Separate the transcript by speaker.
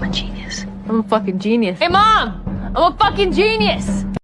Speaker 1: I'm a genius. I'm a fucking genius. Hey, Mom! I'm a fucking genius!